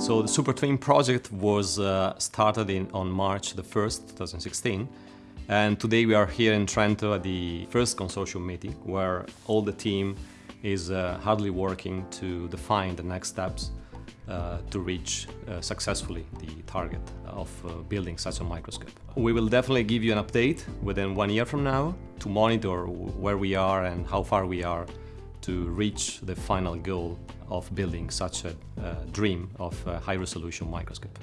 So the Super Twin project was uh, started in, on March the 1st, 2016. And today we are here in Trento at the first consortium meeting where all the team is uh, hardly working to define the next steps uh, to reach uh, successfully the target of uh, building such a microscope. We will definitely give you an update within one year from now to monitor where we are and how far we are to reach the final goal of building such a uh, dream of a high-resolution microscope.